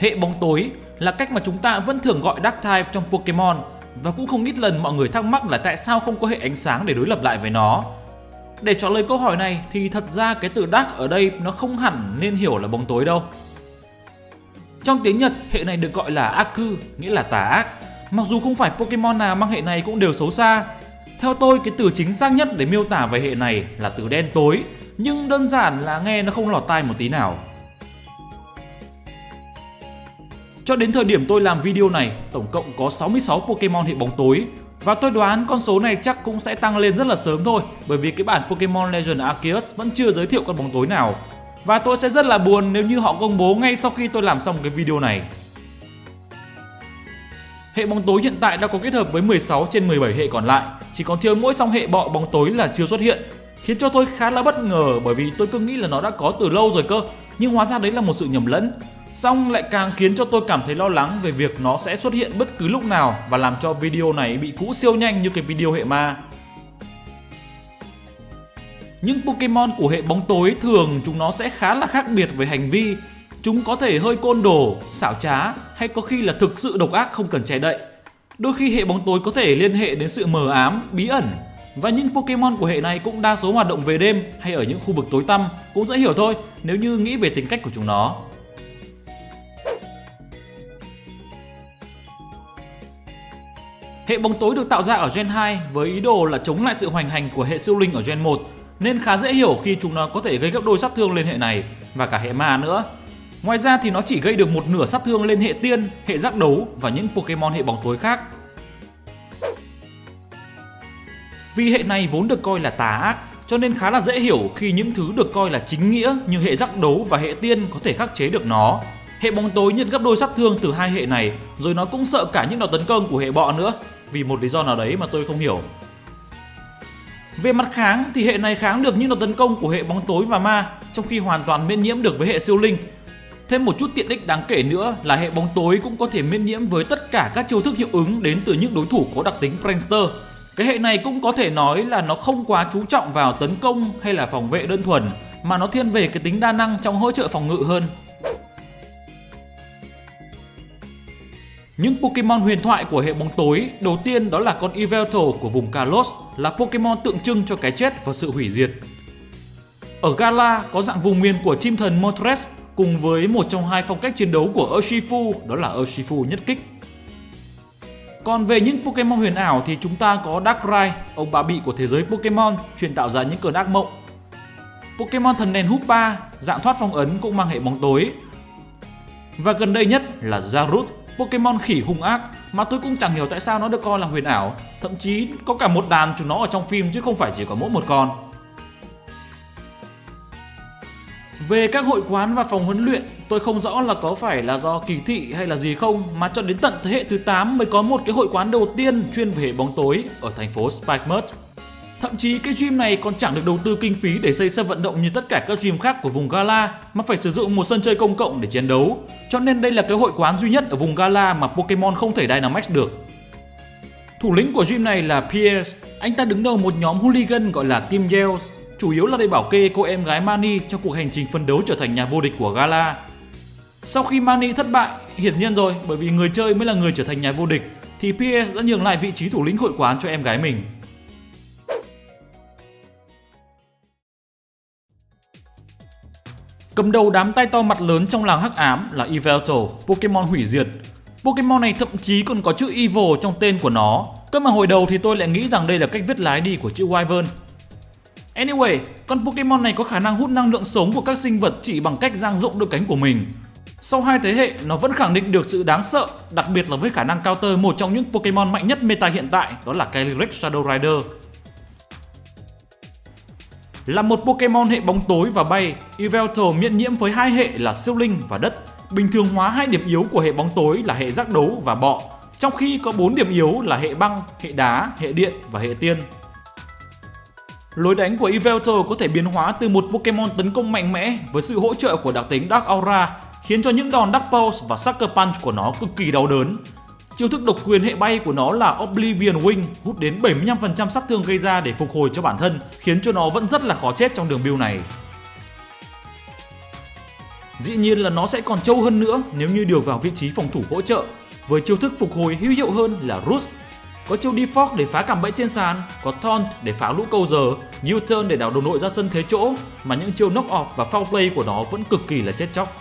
Hệ bóng tối là cách mà chúng ta vẫn thường gọi Dark Type trong Pokemon và cũng không ít lần mọi người thắc mắc là tại sao không có hệ ánh sáng để đối lập lại với nó. Để trả lời câu hỏi này thì thật ra cái từ Dark ở đây nó không hẳn nên hiểu là bóng tối đâu. Trong tiếng Nhật, hệ này được gọi là Aku, nghĩa là tà ác. Mặc dù không phải Pokemon nào mang hệ này cũng đều xấu xa. Theo tôi, cái từ chính xác nhất để miêu tả về hệ này là từ đen tối, nhưng đơn giản là nghe nó không lọt tai một tí nào. Cho đến thời điểm tôi làm video này, tổng cộng có 66 Pokemon hệ bóng tối và tôi đoán con số này chắc cũng sẽ tăng lên rất là sớm thôi bởi vì cái bản Pokemon Legend Arceus vẫn chưa giới thiệu con bóng tối nào. Và tôi sẽ rất là buồn nếu như họ công bố ngay sau khi tôi làm xong cái video này. Hệ bóng tối hiện tại đã có kết hợp với 16 trên 17 hệ còn lại, chỉ còn thiếu mỗi song hệ bọ bóng tối là chưa xuất hiện, khiến cho tôi khá là bất ngờ bởi vì tôi cứ nghĩ là nó đã có từ lâu rồi cơ, nhưng hóa ra đấy là một sự nhầm lẫn. Xong lại càng khiến cho tôi cảm thấy lo lắng về việc nó sẽ xuất hiện bất cứ lúc nào và làm cho video này bị cũ siêu nhanh như cái video hệ ma. Những Pokemon của hệ bóng tối thường chúng nó sẽ khá là khác biệt về hành vi. Chúng có thể hơi côn đồ, xảo trá hay có khi là thực sự độc ác không cần che đậy. Đôi khi hệ bóng tối có thể liên hệ đến sự mờ ám, bí ẩn và những Pokemon của hệ này cũng đa số hoạt động về đêm hay ở những khu vực tối tăm cũng dễ hiểu thôi nếu như nghĩ về tính cách của chúng nó. Hệ bóng tối được tạo ra ở Gen 2 với ý đồ là chống lại sự hoành hành của hệ siêu linh ở Gen 1 nên khá dễ hiểu khi chúng nó có thể gây gấp đôi sát thương lên hệ này và cả hệ ma nữa. Ngoài ra thì nó chỉ gây được một nửa sát thương lên hệ tiên, hệ giác đấu và những Pokemon hệ bóng tối khác. Vì hệ này vốn được coi là tà ác cho nên khá là dễ hiểu khi những thứ được coi là chính nghĩa như hệ giác đấu và hệ tiên có thể khắc chế được nó. Hệ bóng tối nhận gấp đôi sát thương từ hai hệ này rồi nó cũng sợ cả những đòn tấn công của hệ bọ nữa vì một lý do nào đấy mà tôi không hiểu. Về mặt kháng thì hệ này kháng được những đòn tấn công của hệ bóng tối và ma, trong khi hoàn toàn miễn nhiễm được với hệ siêu linh. Thêm một chút tiện ích đáng kể nữa là hệ bóng tối cũng có thể miễn nhiễm với tất cả các chiêu thức hiệu ứng đến từ những đối thủ có đặc tính Prankster. Cái hệ này cũng có thể nói là nó không quá chú trọng vào tấn công hay là phòng vệ đơn thuần, mà nó thiên về cái tính đa năng trong hỗ trợ phòng ngự hơn. Những Pokemon huyền thoại của hệ bóng tối đầu tiên đó là con Yveltal của vùng Kalos là Pokemon tượng trưng cho cái chết và sự hủy diệt. Ở Gala có dạng vùng miền của chim thần Moltres cùng với một trong hai phong cách chiến đấu của Urshifu đó là Urshifu nhất kích. Còn về những Pokemon huyền ảo thì chúng ta có Darkrai, ông bà bị của thế giới Pokemon truyền tạo ra những cơn ác mộng. Pokemon thần đèn Hoopa, dạng thoát phong ấn cũng mang hệ bóng tối. Và gần đây nhất là Zarut, Pokemon khỉ hung ác mà tôi cũng chẳng hiểu tại sao nó được coi là huyền ảo. Thậm chí có cả một đàn chúng nó ở trong phim chứ không phải chỉ có mỗi một con. Về các hội quán và phòng huấn luyện, tôi không rõ là có phải là do kỳ thị hay là gì không mà cho đến tận thế hệ thứ 8 mới có một cái hội quán đầu tiên chuyên về hệ bóng tối ở thành phố Spikemuth. Thậm chí cái gym này còn chẳng được đầu tư kinh phí để xây sân vận động như tất cả các gym khác của vùng Gala mà phải sử dụng một sân chơi công cộng để chiến đấu. Cho nên đây là cái hội quán duy nhất ở vùng Gala mà Pokemon không thể Dynamax được. Thủ lĩnh của gym này là Pierce, anh ta đứng đầu một nhóm hooligan gọi là Team Yells, chủ yếu là để bảo kê cô em gái Mani trong cuộc hành trình phân đấu trở thành nhà vô địch của Gala. Sau khi Mani thất bại, hiển nhiên rồi bởi vì người chơi mới là người trở thành nhà vô địch, thì Pierce đã nhường lại vị trí thủ lĩnh hội quán cho em gái mình. Cầm đầu đám tay to mặt lớn trong làng hắc ám là Yveltal, Pokemon hủy diệt. Pokemon này thậm chí còn có chữ Evil trong tên của nó. Cơ mà hồi đầu thì tôi lại nghĩ rằng đây là cách viết lái đi của chữ Wyvern. Anyway, con Pokemon này có khả năng hút năng lượng sống của các sinh vật chỉ bằng cách dang rộng đôi cánh của mình. Sau hai thế hệ, nó vẫn khẳng định được sự đáng sợ, đặc biệt là với khả năng counter một trong những Pokemon mạnh nhất meta hiện tại, đó là Calyrex Shadow Rider. Là một Pokemon hệ bóng tối và bay, Yveltal miễn nhiễm với hai hệ là siêu linh và đất, bình thường hóa hai điểm yếu của hệ bóng tối là hệ giác đấu và bọ, trong khi có 4 điểm yếu là hệ băng, hệ đá, hệ điện và hệ tiên. Lối đánh của Yveltal có thể biến hóa từ một Pokemon tấn công mạnh mẽ với sự hỗ trợ của đặc tính Dark Aura, khiến cho những đòn Dark Pulse và Sucker Punch của nó cực kỳ đau đớn, Chiêu thức độc quyền hệ bay của nó là Oblivion Wing hút đến 75% sát thương gây ra để phục hồi cho bản thân, khiến cho nó vẫn rất là khó chết trong đường build này. Dĩ nhiên là nó sẽ còn trâu hơn nữa nếu như điều vào vị trí phòng thủ hỗ trợ với chiêu thức phục hồi hữu hiệu hơn là Roost. Có chiêu Defog để phá cạm bẫy trên sàn, có Taunt để phá lũ câu giờ, U-turn để đảo đồng đội ra sân thế chỗ mà những chiêu knock off và foul play của nó vẫn cực kỳ là chết chóc.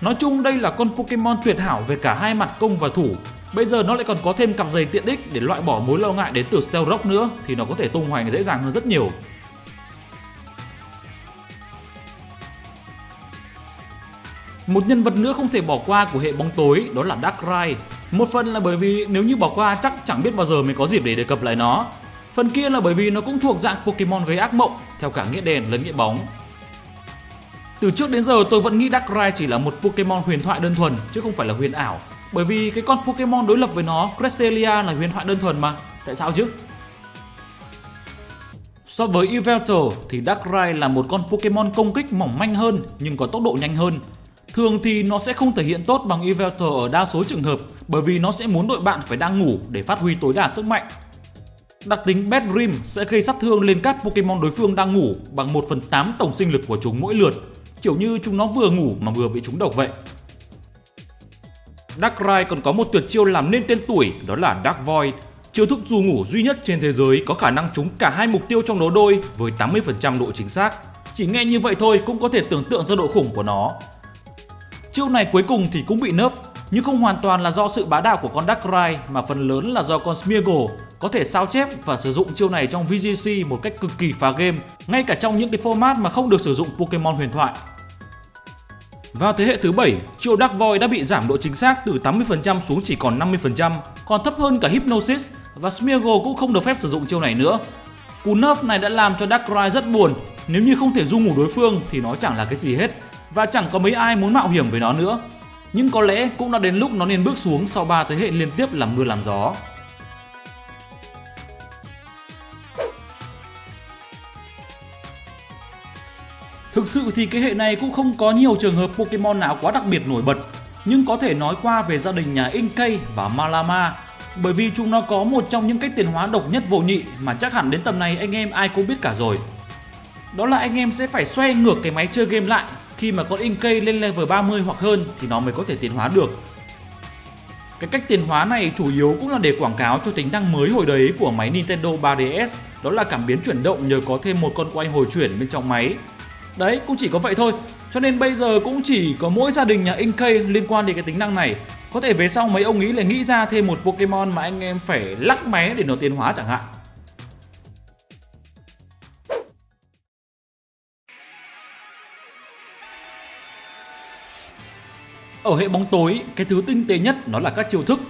Nói chung đây là con Pokemon tuyệt hảo về cả hai mặt công và thủ. Bây giờ nó lại còn có thêm cặp giày tiện ích để loại bỏ mối lo ngại đến từ Stealth Rock nữa, thì nó có thể tung hoành dễ dàng hơn rất nhiều. Một nhân vật nữa không thể bỏ qua của hệ bóng tối, đó là Darkrai. Một phần là bởi vì nếu như bỏ qua, chắc chẳng biết bao giờ mới có dịp để đề cập lại nó. Phần kia là bởi vì nó cũng thuộc dạng Pokemon gây ác mộng, theo cả nghĩa đèn lẫn nghĩa bóng. Từ trước đến giờ, tôi vẫn nghĩ Darkrai chỉ là một Pokemon huyền thoại đơn thuần, chứ không phải là huyền ảo. Bởi vì cái con Pokemon đối lập với nó, Cresselia là huyền thoại đơn thuần mà. Tại sao chứ? So với Yveltal thì Darkrai là một con Pokemon công kích mỏng manh hơn nhưng có tốc độ nhanh hơn. Thường thì nó sẽ không thể hiện tốt bằng Yveltal ở đa số trường hợp bởi vì nó sẽ muốn đội bạn phải đang ngủ để phát huy tối đa sức mạnh. Đặc tính Bad Dream sẽ gây sát thương lên các Pokemon đối phương đang ngủ bằng 1 phần 8 tổng sinh lực của chúng mỗi lượt, kiểu như chúng nó vừa ngủ mà vừa bị chúng độc vậy. Darkrai còn có một tuyệt chiêu làm nên tên tuổi đó là Dark Void, chiêu thức dù ngủ duy nhất trên thế giới có khả năng trúng cả hai mục tiêu trong đấu đôi với 80% độ chính xác. Chỉ nghe như vậy thôi cũng có thể tưởng tượng ra độ khủng của nó. Chiêu này cuối cùng thì cũng bị nerf, nhưng không hoàn toàn là do sự bá đạo của con Darkrai mà phần lớn là do con Smeargle có thể sao chép và sử dụng chiêu này trong VGC một cách cực kỳ phá game, ngay cả trong những cái format mà không được sử dụng Pokemon huyền thoại. Vào thế hệ thứ 7, triệu Dark Void đã bị giảm độ chính xác từ 80% xuống chỉ còn 50%, còn thấp hơn cả Hypnosis và Smeargle cũng không được phép sử dụng chiêu này nữa. Cú nerf này đã làm cho Darkrai rất buồn, nếu như không thể du ngủ đối phương thì nó chẳng là cái gì hết và chẳng có mấy ai muốn mạo hiểm với nó nữa. Nhưng có lẽ cũng đã đến lúc nó nên bước xuống sau 3 thế hệ liên tiếp làm mưa làm gió. Thực sự thì cái hệ này cũng không có nhiều trường hợp Pokemon nào quá đặc biệt nổi bật, nhưng có thể nói qua về gia đình nhà Inkay và Malama bởi vì chúng nó có một trong những cách tiến hóa độc nhất vô nhị mà chắc hẳn đến tầm này anh em ai cũng biết cả rồi. Đó là anh em sẽ phải xoay ngược cái máy chơi game lại khi mà con Inkay lên level 30 hoặc hơn thì nó mới có thể tiến hóa được. Cái cách tiến hóa này chủ yếu cũng là để quảng cáo cho tính năng mới hồi đấy của máy Nintendo 3DS đó là cảm biến chuyển động nhờ có thêm một con quay hồi chuyển bên trong máy Đấy, cũng chỉ có vậy thôi. Cho nên bây giờ cũng chỉ có mỗi gia đình nhà Inkay liên quan đến cái tính năng này. Có thể về sau mấy ông nghĩ lại nghĩ ra thêm một Pokemon mà anh em phải lắc máy để nó tiến hóa chẳng hạn. Ở hệ bóng tối, cái thứ tinh tế nhất nó là các chiêu thức.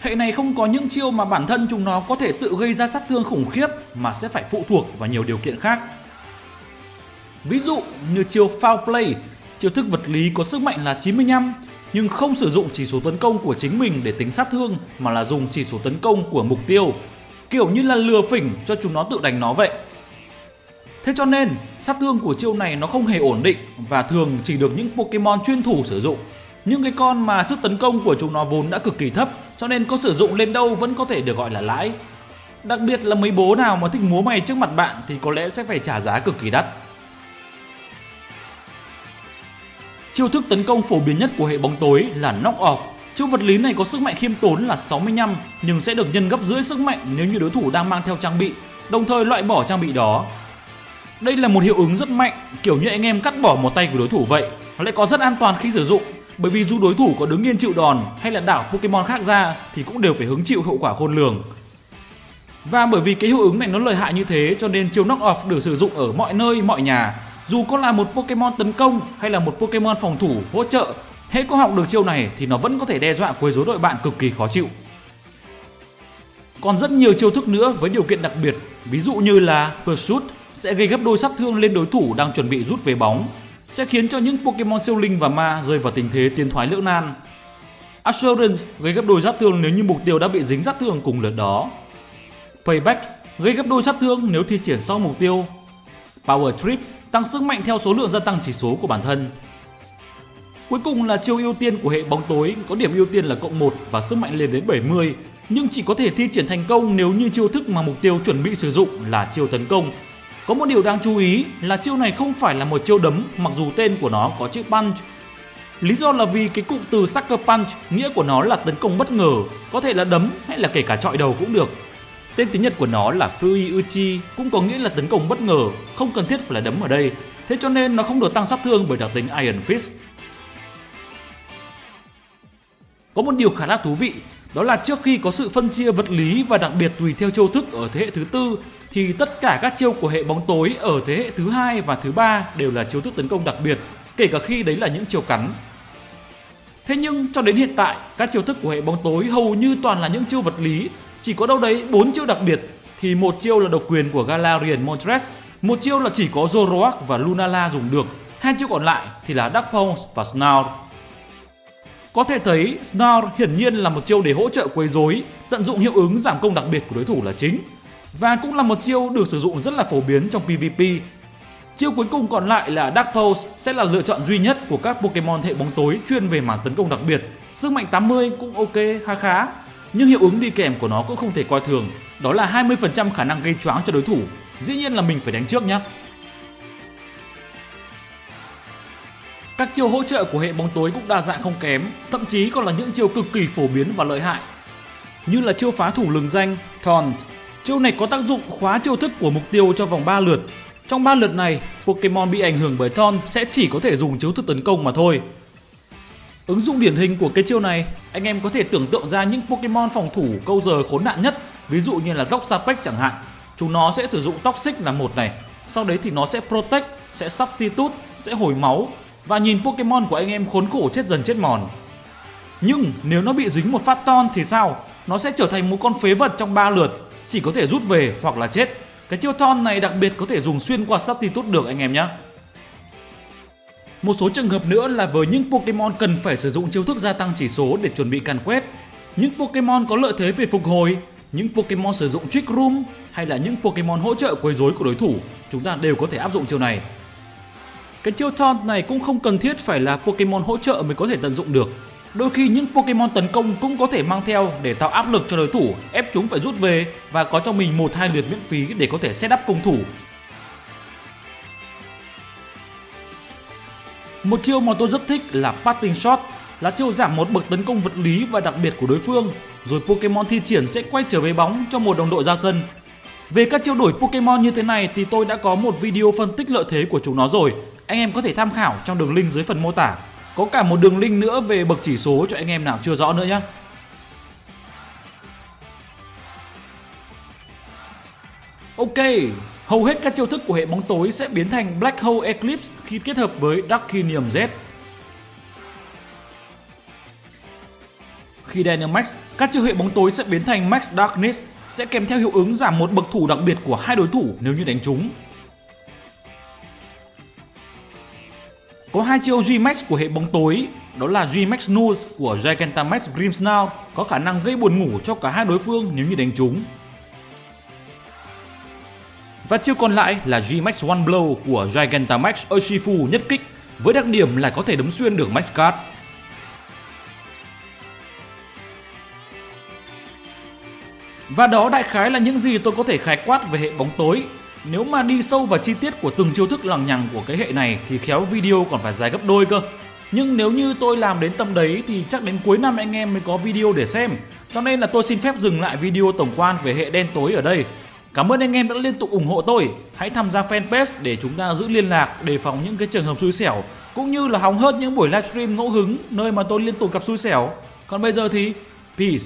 Hệ này không có những chiêu mà bản thân chúng nó có thể tự gây ra sát thương khủng khiếp mà sẽ phải phụ thuộc vào nhiều điều kiện khác. Ví dụ như chiêu Foul Play, chiêu thức vật lý có sức mạnh là 95 nhưng không sử dụng chỉ số tấn công của chính mình để tính sát thương mà là dùng chỉ số tấn công của mục tiêu, kiểu như là lừa phỉnh cho chúng nó tự đánh nó vậy. Thế cho nên, sát thương của chiêu này nó không hề ổn định và thường chỉ được những Pokemon chuyên thủ sử dụng. Những cái con mà sức tấn công của chúng nó vốn đã cực kỳ thấp cho nên có sử dụng lên đâu vẫn có thể được gọi là lãi. Đặc biệt là mấy bố nào mà thích múa mày trước mặt bạn thì có lẽ sẽ phải trả giá cực kỳ đắt. Chiêu thức tấn công phổ biến nhất của hệ bóng tối là Knock Off. Chiêu vật lý này có sức mạnh khiêm tốn là 65 nhưng sẽ được nhân gấp rưỡi sức mạnh nếu như đối thủ đang mang theo trang bị, đồng thời loại bỏ trang bị đó. Đây là một hiệu ứng rất mạnh, kiểu như anh em cắt bỏ một tay của đối thủ vậy. Nó lại có rất an toàn khi sử dụng, bởi vì dù đối thủ có đứng yên chịu đòn hay là đảo Pokemon khác ra thì cũng đều phải hứng chịu hậu quả khôn lường. Và bởi vì cái hiệu ứng này nó lợi hại như thế cho nên chiêu Knock Off được sử dụng ở mọi nơi, mọi nhà dù có là một Pokemon tấn công hay là một Pokemon phòng thủ hỗ trợ, hễ có học được chiêu này thì nó vẫn có thể đe dọa quấy rối đội bạn cực kỳ khó chịu. Còn rất nhiều chiêu thức nữa với điều kiện đặc biệt, ví dụ như là Pursuit sẽ gây gấp đôi sát thương lên đối thủ đang chuẩn bị rút về bóng, sẽ khiến cho những Pokemon siêu linh và ma rơi vào tình thế tiến thoái lưỡng nan. Assurance gây gấp đôi sát thương nếu như mục tiêu đã bị dính sát thương cùng lượt đó. Payback gây gấp đôi sát thương nếu thi triển sau mục tiêu. Power Trip tăng sức mạnh theo số lượng gia tăng chỉ số của bản thân. Cuối cùng là chiêu ưu tiên của hệ bóng tối có điểm ưu tiên là cộng 1 và sức mạnh lên đến 70 nhưng chỉ có thể thi triển thành công nếu như chiêu thức mà mục tiêu chuẩn bị sử dụng là chiêu tấn công. Có một điều đáng chú ý là chiêu này không phải là một chiêu đấm mặc dù tên của nó có chữ punch Lý do là vì cái cụm từ Sucker Punch nghĩa của nó là tấn công bất ngờ, có thể là đấm hay là kể cả trọi đầu cũng được. Tên tiếng Nhật của nó là Fui Uchi cũng có nghĩa là tấn công bất ngờ, không cần thiết phải là đấm ở đây. Thế cho nên nó không được tăng sát thương bởi đặc tính Iron Fist. Có một điều khá là thú vị, đó là trước khi có sự phân chia vật lý và đặc biệt tùy theo chiêu thức ở thế hệ thứ tư thì tất cả các chiêu của hệ bóng tối ở thế hệ thứ hai và thứ ba đều là chiêu thức tấn công đặc biệt, kể cả khi đấy là những chiêu cắn. Thế nhưng cho đến hiện tại, các chiêu thức của hệ bóng tối hầu như toàn là những chiêu vật lý, chỉ có đâu đấy bốn chiêu đặc biệt thì một chiêu là độc quyền của Galarian Montres, một chiêu là chỉ có Zoroark và Lunala dùng được, hai chiêu còn lại thì là Dark Pulse và Snarl. Có thể thấy Snarl hiển nhiên là một chiêu để hỗ trợ quấy rối, tận dụng hiệu ứng giảm công đặc biệt của đối thủ là chính và cũng là một chiêu được sử dụng rất là phổ biến trong PvP. Chiêu cuối cùng còn lại là Dark Pulse sẽ là lựa chọn duy nhất của các Pokemon hệ bóng tối chuyên về mảng tấn công đặc biệt. Sức mạnh 80 cũng ok khá khá, nhưng hiệu ứng đi kèm của nó cũng không thể coi thường, đó là 20% khả năng gây choáng cho đối thủ. Dĩ nhiên là mình phải đánh trước nhé. Các chiêu hỗ trợ của hệ bóng tối cũng đa dạng không kém, thậm chí còn là những chiêu cực kỳ phổ biến và lợi hại. Như là chiêu phá thủ lừng danh Taunt. Chiêu này có tác dụng khóa chiêu thức của mục tiêu cho vòng 3 lượt. Trong 3 lượt này, Pokemon bị ảnh hưởng bởi Taunt sẽ chỉ có thể dùng chiêu thức tấn công mà thôi. Ứng dụng điển hình của cái chiêu này, anh em có thể tưởng tượng ra những Pokemon phòng thủ câu giờ khốn nạn nhất, ví dụ như là Dốc Sapec chẳng hạn. Chúng nó sẽ sử dụng Toxic là một này, sau đấy thì nó sẽ Protect, sẽ Substitute, sẽ hồi máu và nhìn Pokemon của anh em khốn khổ chết dần chết mòn. Nhưng nếu nó bị dính một phát ton thì sao? Nó sẽ trở thành một con phế vật trong 3 lượt, chỉ có thể rút về hoặc là chết. Cái chiêu ton này đặc biệt có thể dùng xuyên qua Substitute được anh em nhé. Một số trường hợp nữa là với những Pokemon cần phải sử dụng chiêu thức gia tăng chỉ số để chuẩn bị càn quét. Những Pokemon có lợi thế về phục hồi, những Pokemon sử dụng Trick Room hay là những Pokemon hỗ trợ quấy rối của đối thủ, chúng ta đều có thể áp dụng chiêu này. Cái chiêu taunt này cũng không cần thiết phải là Pokemon hỗ trợ mới có thể tận dụng được. Đôi khi những Pokemon tấn công cũng có thể mang theo để tạo áp lực cho đối thủ, ép chúng phải rút về và có cho mình một hai lượt miễn phí để có thể setup công thủ. Một chiêu mà tôi rất thích là Parting Shot, là chiêu giảm một bậc tấn công vật lý và đặc biệt của đối phương, rồi Pokemon thi triển sẽ quay trở về bóng cho một đồng đội ra sân. Về các chiêu đổi Pokemon như thế này thì tôi đã có một video phân tích lợi thế của chúng nó rồi, anh em có thể tham khảo trong đường link dưới phần mô tả. Có cả một đường link nữa về bậc chỉ số cho anh em nào chưa rõ nữa nhé. Ok, hầu hết các chiêu thức của hệ bóng tối sẽ biến thành Black Hole Eclipse khi kết hợp với Darkinium Z. Khi Dynamax, các chiêu hệ bóng tối sẽ biến thành Max Darkness, sẽ kèm theo hiệu ứng giảm một bậc thủ đặc biệt của hai đối thủ nếu như đánh trúng. Có hai chiêu G-Max của hệ bóng tối, đó là G-Max Nose của Gigantamax Grimmsnarl có khả năng gây buồn ngủ cho cả hai đối phương nếu như đánh trúng. Và chiêu còn lại là G-Max One Blow của Gigantamax Urshifu nhất kích, với đặc điểm là có thể đấm xuyên được Max Card. Và đó đại khái là những gì tôi có thể khái quát về hệ bóng tối nếu mà đi sâu vào chi tiết của từng chiêu thức lằng nhằng của cái hệ này thì khéo video còn phải dài gấp đôi cơ. Nhưng nếu như tôi làm đến tầm đấy thì chắc đến cuối năm anh em mới có video để xem. Cho nên là tôi xin phép dừng lại video tổng quan về hệ đen tối ở đây. Cảm ơn anh em đã liên tục ủng hộ tôi. Hãy tham gia fanpage để chúng ta giữ liên lạc, đề phòng những cái trường hợp xui xẻo, cũng như là hóng hớt những buổi livestream ngẫu hứng nơi mà tôi liên tục gặp xui xẻo. Còn bây giờ thì, peace.